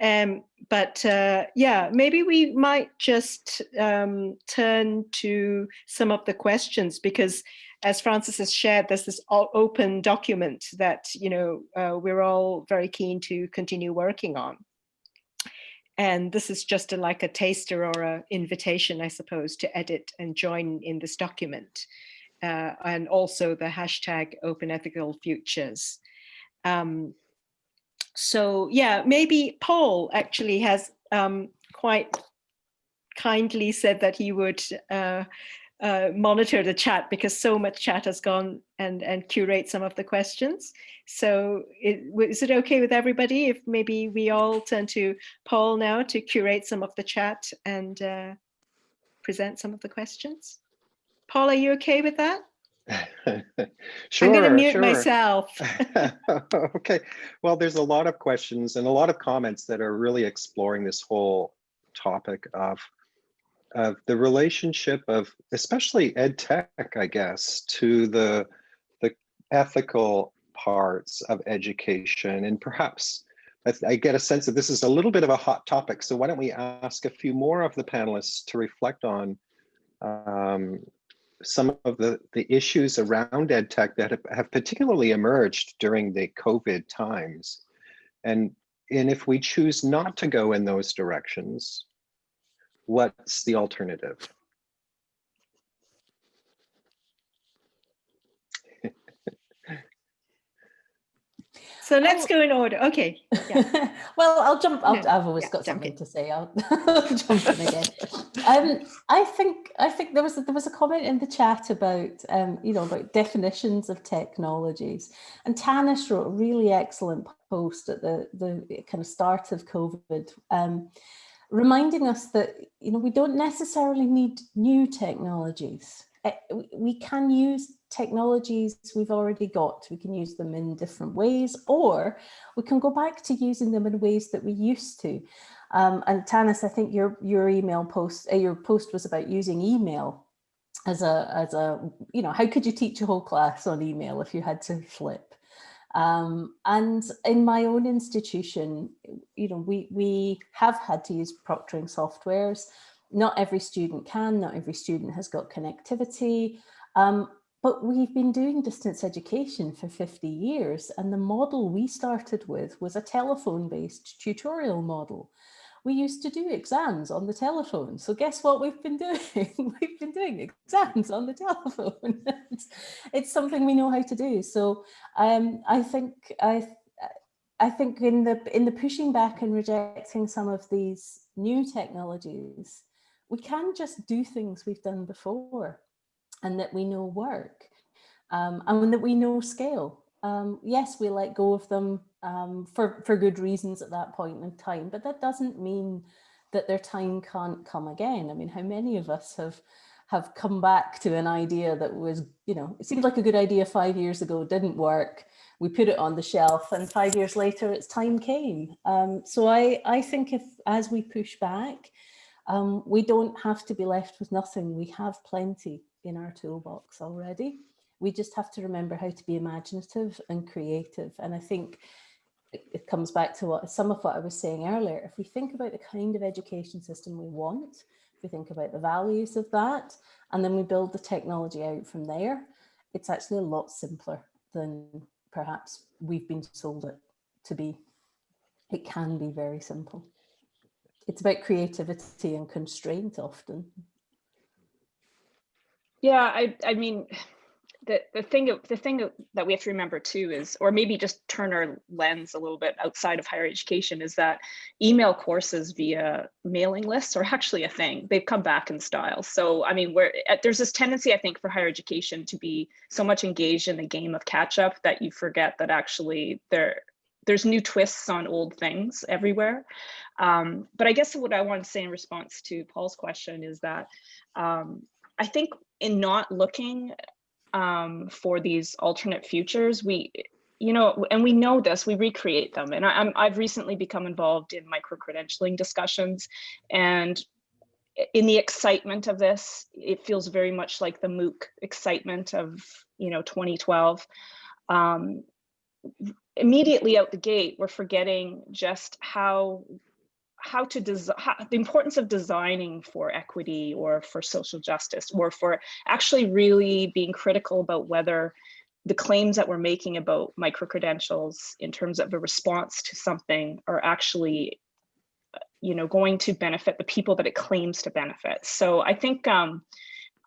Um, but uh, yeah, maybe we might just um, turn to some of the questions because as Frances has shared, there's this open document that, you know, uh, we're all very keen to continue working on. And this is just a, like a taster or an invitation, I suppose, to edit and join in this document. Uh, and also the hashtag open ethical futures. Um, so yeah, maybe Paul actually has um, quite kindly said that he would uh, uh, monitor the chat because so much chat has gone and, and curate some of the questions. So it, is it okay with everybody if maybe we all turn to Paul now to curate some of the chat and uh, present some of the questions? Paul, are you okay with that? *laughs* sure, I'm going to mute sure. myself. *laughs* okay. Well, there's a lot of questions and a lot of comments that are really exploring this whole topic of of the relationship of especially ed tech, I guess, to the the ethical parts of education and perhaps I, I, get a sense that this is a little bit of a hot topic. So why don't we ask a few more of the panelists to reflect on um, some of the, the issues around ed tech that have, have particularly emerged during the COVID times. And, and if we choose not to go in those directions, what's the alternative? So let's go in order. Okay. Yeah. *laughs* well, I'll jump. i I've always yeah, got something in. to say. I'll, I'll *laughs* jump in again. Um, I think I think there was a, there was a comment in the chat about um, you know about definitions of technologies, and Tannis wrote a really excellent post at the the kind of start of COVID. Um, reminding us that you know we don't necessarily need new technologies. Eh, We can use technologies we've already got. We can use them in different ways, or we can go back to using them in ways that we used to. Um, and Tannis, I think your your email post, uh, your post was about using email as a as a you know how could you teach a whole class on email if you had to flip? Um, and in my own institution, you know, we, we have had to use proctoring softwares. Not every student can, not every student has got connectivity, um, but we've been doing distance education for 50 years. And the model we started with was a telephone-based tutorial model we used to do exams on the telephone. So guess what we've been *laughs* doing? we've been doing exams on the telephone. it's, *laughs* it's something we know how to do. So um, I think I I think in the in the pushing back and rejecting some of these new technologies, we can just do things we've done before and that we know work um, and that we know scale. Um, yes, we let go of them um, for, for good reasons at that point in time, but that doesn't mean that their time can't come again. I mean, how many of us have have come back to an idea that was, you know, it seemed like a good idea five years ago, didn't work. We put it on the shelf and five years later its time came. Um, so I, I think if as we push back, um, we don't have to be left with nothing. We have plenty in our toolbox already. We just have to remember how to be imaginative and creative. And I think it comes back to what some of what I was saying earlier. If we think about the kind of education system we want, if we think about the values of that, and then we build the technology out from there, it's actually a lot simpler than perhaps we've been sold it to be. It can be very simple. It's about creativity and constraint often. Yeah, I, I mean, *sighs* the, the thing the thing that we have to remember too is or maybe just turn our lens a little bit outside of higher education is that email courses via mailing lists are actually a thing. They've come back in style. So i mean where there's this tendency i think for higher education to be so much engaged in the game of catch up that you forget that actually there there's new twists on old things everywhere. Um, but i guess what i want to say in response to paul's question is that um, i think in not looking um, for these alternate futures, we, you know, and we know this, we recreate them. And I, i have recently become involved in micro-credentialing discussions and in the excitement of this, it feels very much like the MOOC excitement of, you know, 2012. Um, immediately out the gate, we're forgetting just how how to design the importance of designing for equity or for social justice or for actually really being critical about whether the claims that we're making about micro credentials in terms of a response to something are actually you know going to benefit the people that it claims to benefit. So i think um,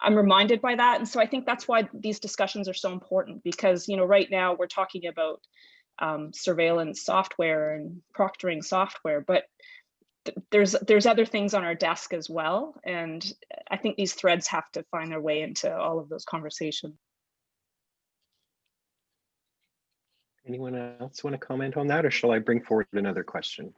i'm reminded by that. And so i think that's why these discussions are so important because you know right now we're talking about um, surveillance software and proctoring software but there's there's other things on our desk as well. And i think these threads have to find their way into all of those conversations. Anyone else want to comment on that or shall i bring forward another question?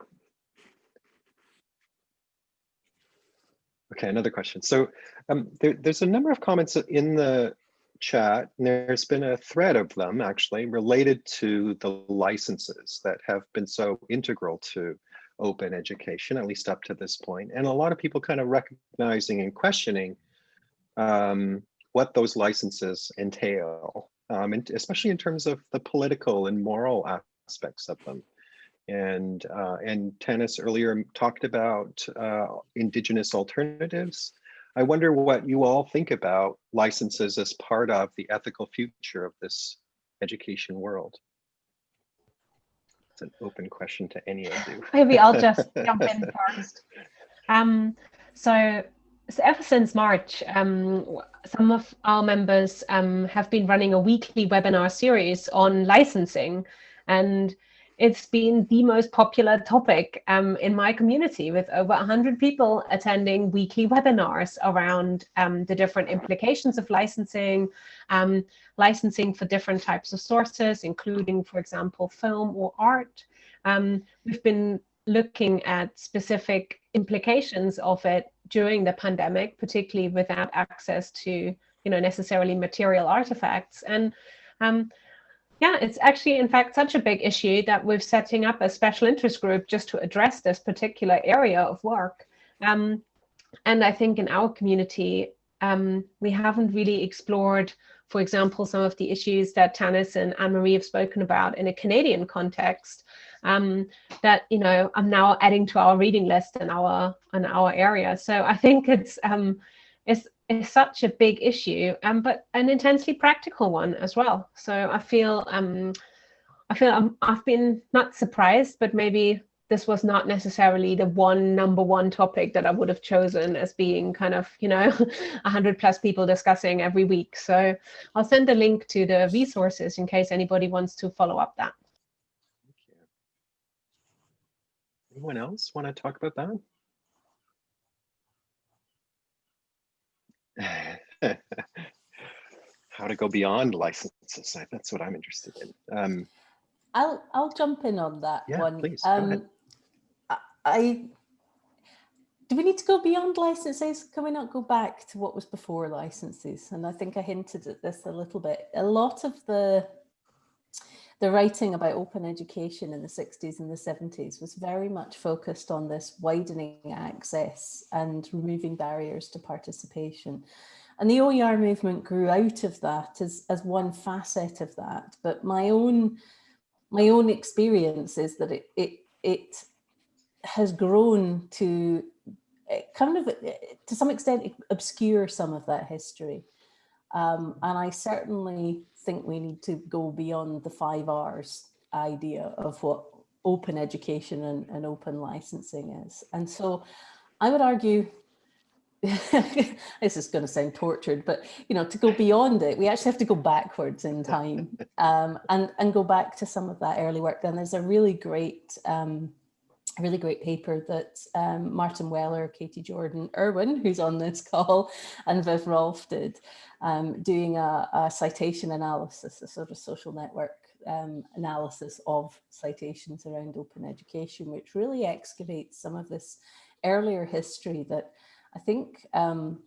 Okay another question. So um, there, there's a number of comments in the chat and there's been a thread of them actually related to the licenses that have been so integral to open education, at least up to this. And a lot of people kind of recognizing and questioning um, what those licenses entail, um, and especially in terms of the political and moral aspects of them. And, uh, and Tannis earlier talked about uh, indigenous alternatives. I wonder what you all think about licenses as part of the ethical future of this education world an open question to any of you. *laughs* Maybe I'll just *laughs* jump in first. Um, so, so ever since March, um, some of our members um, have been running a weekly webinar series on licensing and it's been the most popular topic um, in my community with over 100 people attending weekly webinars around um, the different implications of licensing, um, licensing for different types of sources, including, for example, film or art. Um, we've been looking at specific implications of it during the pandemic, particularly without access to you know, necessarily material artifacts. And um, yeah, it's actually, in fact, such a big issue that we're setting up a special interest group just to address this particular area of work. Um, and I think in our community, um, we haven't really explored, for example, some of the issues that Tannis and Anne-Marie have spoken about in a Canadian context um, that, you know, I'm now adding to our reading list in our, in our area. So I think it's, um, it's is such a big issue, um, but an intensely practical one as well. So I feel um, I feel I'm, I've been not surprised, but maybe this was not necessarily the one number one topic that I would have chosen as being kind of, you know, *laughs* 100 plus people discussing every week. So I'll send a link to the resources in case anybody wants to follow up that. Anyone else want to talk about that? *laughs* how to go beyond licenses. That's what I'm interested in. Um, I'll I'll jump in on that yeah, one. Please, um, I do we need to go beyond licenses? Can we not go back to what was before licenses? And I think I hinted at this a little bit. A lot of the the writing about open education in the 60s and the 70s was very much focused on this widening access and removing barriers to participation. And the OER movement grew out of that as, as one facet of that. But my own my own experience is that it it it has grown to eh, kind of eh, to some extent obscure some of that history. Um, and I certainly think we need to go beyond the five R's idea of what open education and, and open licensing is. And so I would argue, *laughs* this is going to sound tortured, but you know, to go beyond it, we actually have to go backwards in time *laughs* um, and, and go back to some of that early work. Then there's a really great um, a really great paper that um, Martin Weller, Katie Jordan, Irwin, who's on this *laughs* call, and Viv Rolfe did, um, doing a, a, citation analysis, a sort of social network um, analysis of citations around open education, which really excavates some of this earlier history that I think, um,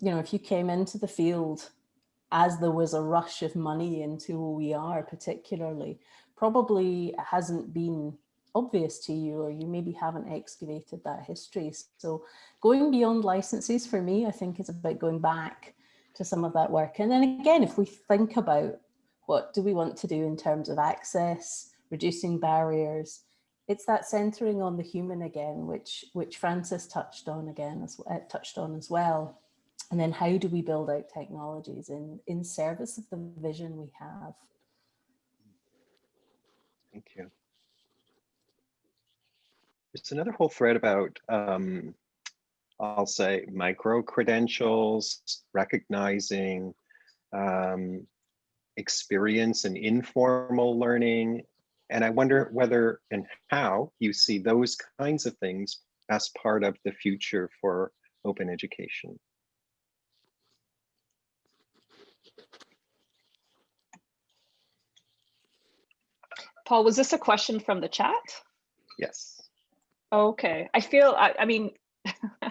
you know, if you came into the field as there was a rush of money into OER particularly, probably hasn't been obvious to you or you maybe haven't excavated that history. So going beyond licenses for me, I think is about going back to some of that work. And then again, if we think about what do we want to do in terms of access, reducing barriers, it's that centering on the human again, which which Frances touched on again, as uh, touched on as well. And then how do we build out technologies in, in service of the vision we have? Thank you. There's another whole thread about, um, I'll say, micro credentials, recognizing um, experience and informal learning. And I wonder whether and how you see those kinds of things as part of the future for open education. Paul, was this a question from the chat? Yes. Okay, I feel, I, I mean, *laughs*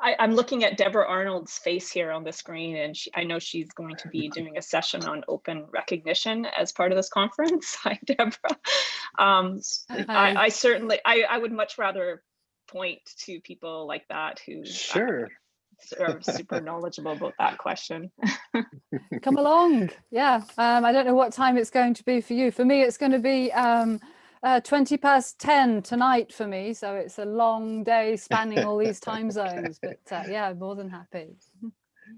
I, am looking at Deborah Arnold's face here on the screen, and she, I know she's going to be doing a session on open recognition as part of this conference. *laughs* Hi, Deborah. Um, I, I, certainly, I, I would much rather point to people like that who sure. are super knowledgeable about that question. Come along. Yeah, um, I don't know what time it's going to be for you. For me, it's going to be um, uh, 20 past 10 tonight for me. So it's a long day spanning all these *laughs* time zones, but uh, yeah, more than happy. Do you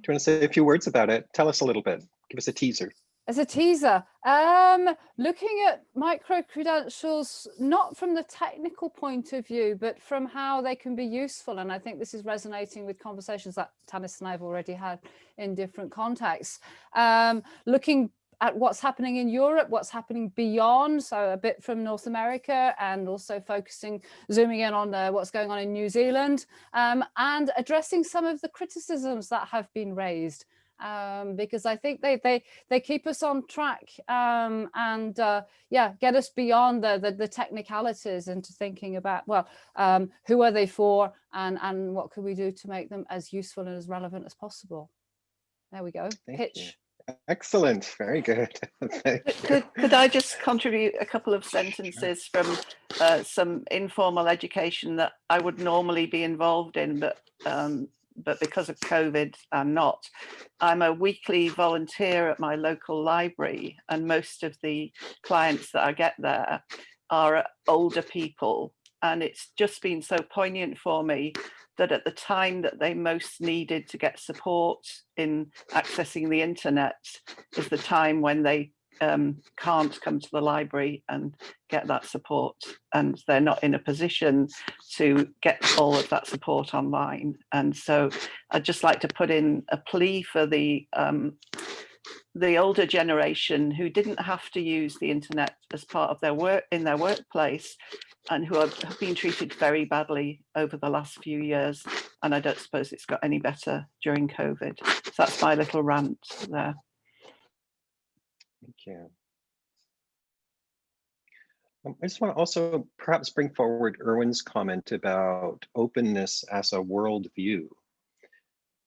want to say a few words about it? Tell us a little bit. Give us a teaser. As a teaser, um, looking at micro-credentials, not from the technical point of view, but from how they can be useful. And I think this is resonating with conversations that Tannis and I have already had in different contexts. Um, looking at what's happening in Europe, what's happening beyond, so a bit from North America and also focusing, zooming in on uh, what's going on in New Zealand um, and addressing some of the criticisms that have been raised. Um, because I think they they they keep us on track um, and uh, yeah get us beyond the, the, the technicalities into thinking about well um, who are they for and and what can we do to make them as useful and as relevant as possible. There we go. Thank Pitch. Excellent. Very good. *laughs* could, could I just contribute a couple of sentences from uh, some informal education that I would normally be involved in, but um, but because of COVID, I'm not. I'm a weekly volunteer at my local library, and most of the clients that I get there are older people. And it's just been so poignant for me that at the time that they most needed to get support in accessing the internet is the time when they um, can't come to the library and get that support and they're not in a position to get all of that support online. And so I'd just like to put in a plea for the um, the older generation who didn't have to use the internet as part of their work in their workplace and who have, been treated very badly over the last few years. And I don't suppose it's got any better during COVID. So that's my little rant there. Thank you. Um, I just want to also perhaps bring forward Irwin's comment about openness as a worldview.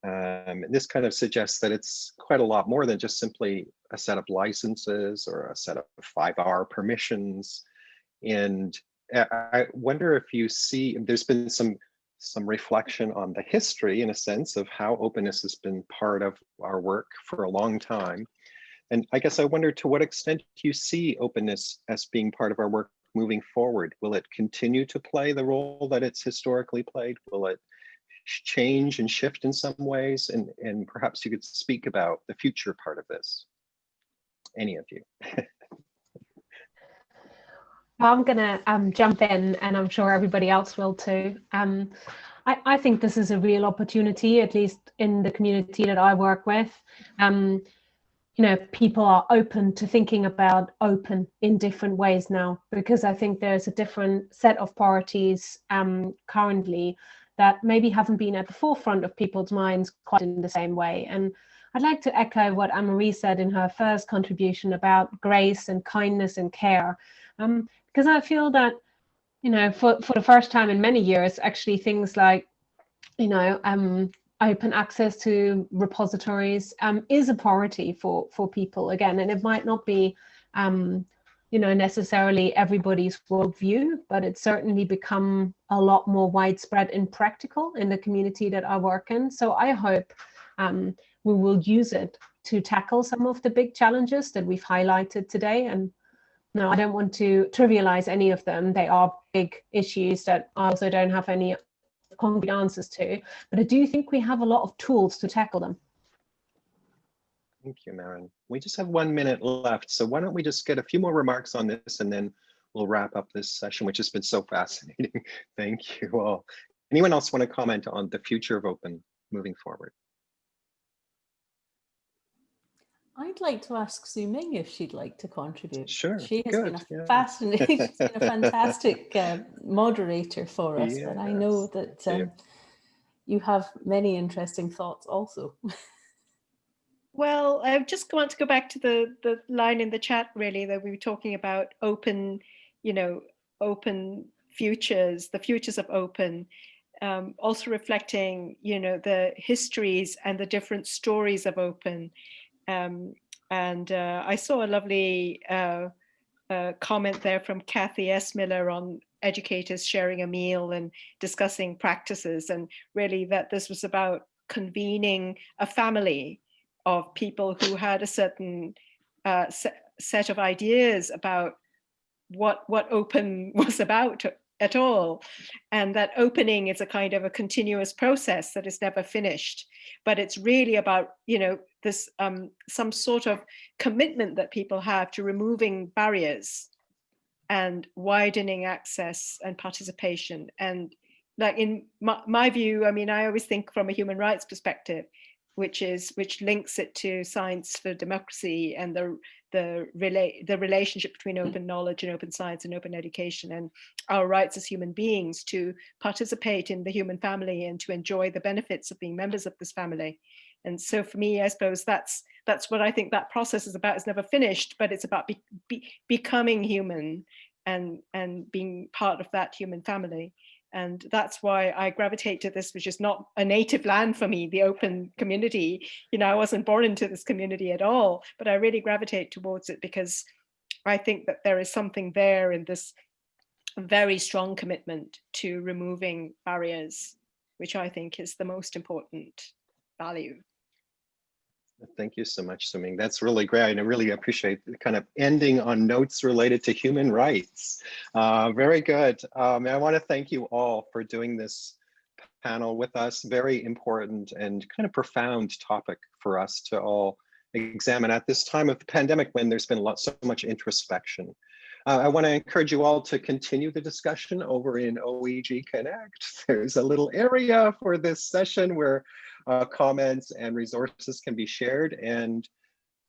Um, and this kind of suggests that it's quite a lot more than just simply a set of licenses or a set of 5R permissions. And I wonder if you see, there's been some some reflection on the history in a sense of how openness has been part of our work for a long time. And I guess I wonder to what extent you see openness as being part of our work moving forward? Will it continue to play the role that it's historically played? Will it change and shift in some ways? And, and perhaps you could speak about the future part of this. Any of you. *laughs* I'm going to um, jump in and I'm sure everybody else will too. Um, I, I, think this is a real opportunity, at least in the community that I work with. Um, you know, people are open to thinking about open in different ways now, because I think there's a different set of priorities um, currently that maybe haven't been at the forefront of people's minds quite in the same way. And I'd like to echo what Anne-Marie said in her first contribution about grace and kindness and care. Um, because I feel that, you know, for, for the first time in many years, actually things like, you know, um, open access to repositories um, is a priority for, for people again, and it might not be, um, you know, necessarily everybody's worldview, but it's certainly become a lot more widespread and practical in the community that I work in. So I hope um, we will use it to tackle some of the big challenges that we've highlighted today and no, I don't want to trivialize any of them. They are big issues that I also don't have any concrete answers to, but I do think we have a lot of tools to tackle them. Thank you, Maren. We just have one minute left, so why don't we just get a few more remarks on this and then we'll wrap up this session, which has been so *laughs* fascinating. Thank you all. Anyone else want to comment on the future of open moving forward? I'd like to ask Su-Ming if she'd like to contribute. Sure. She has good, been a yeah. fascinating, *laughs* she's been a *laughs* fantastic uh, moderator for us, and I know that thank you. um, you have many interesting thoughts also. Well, I just want to go back to the the line in the chat really that we were talking about open, you know, open futures, the futures of open. Um, also reflecting, you know, the histories and the different stories of open. Um, and uh, I saw a lovely uh, uh, comment there from Kathy S. Miller on educators sharing a meal and discussing practices and really that this was about convening a family of people who had a certain uh, set, set of ideas about what what open *laughs* was about at all. And that opening is a kind of a continuous process that is never finished. But it's really about you know this um, some sort of commitment that people have to removing barriers and widening access and participation. And like in my, my view i mean i always think from a human rights perspective which is which links it to science for democracy and the the relate the relationship between mm. open knowledge and open science and open education and our rights as human beings to participate in the human family and to enjoy the benefits of being members of this family. And so for me i suppose that's that's what i think that process is about. It's never finished but it's about be, be, becoming human and and being part of that human family and that's why I gravitate to this, which is not a native land for me, the open community. You know, I wasn't born into this community at all, but I really gravitate towards it because I think that there is something there in this very strong commitment to removing barriers, which I think is the most important value. Thank you so much, Su-Ming. That's really great. And I really appreciate kind of ending on notes related to human rights. Uh, very good. Um, I want to thank you all for doing this panel with us. Very important and kind of profound topic for us to all examine at this time of the pandemic when there's been a lot, so much introspection. Uh, I want to encourage you all to continue the discussion over in OEG Connect. *laughs* There's a little area for this session where uh, comments and resources can be shared. And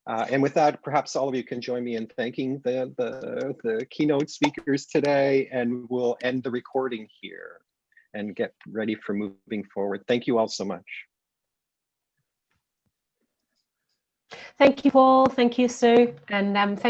uh, and with that, perhaps all of you can join me in thanking the, the, the keynote speakers today, and we'll end the recording here and get ready for moving forward. Thank you all so much. Thank you, Paul. Thank you, Sue. And um, thank